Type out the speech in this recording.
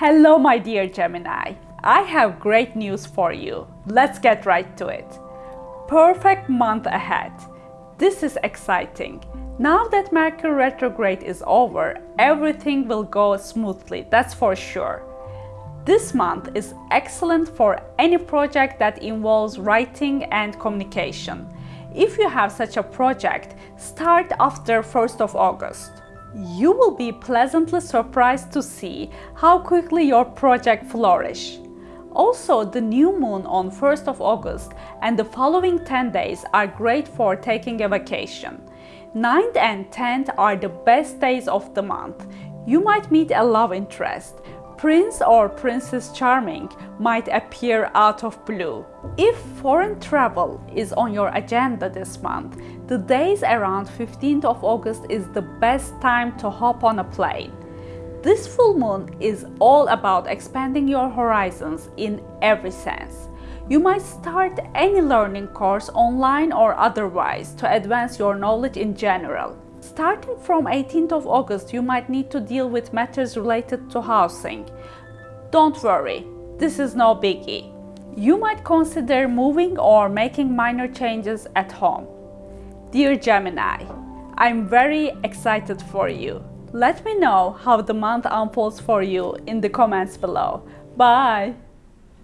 Hello, my dear Gemini. I have great news for you. Let's get right to it. Perfect month ahead. This is exciting. Now that Mercury retrograde is over, everything will go smoothly, that's for sure. This month is excellent for any project that involves writing and communication. If you have such a project, start after 1st of August. You will be pleasantly surprised to see how quickly your project flourish. Also, the new moon on 1st of August and the following 10 days are great for taking a vacation. 9th and 10th are the best days of the month. You might meet a love interest, Prince or Princess Charming might appear out of blue. If foreign travel is on your agenda this month, the days around 15th of August is the best time to hop on a plane. This full moon is all about expanding your horizons in every sense. You might start any learning course online or otherwise to advance your knowledge in general. Starting from 18th of August, you might need to deal with matters related to housing. Don't worry, this is no biggie. You might consider moving or making minor changes at home. Dear Gemini, I'm very excited for you. Let me know how the month unfolds for you in the comments below. Bye!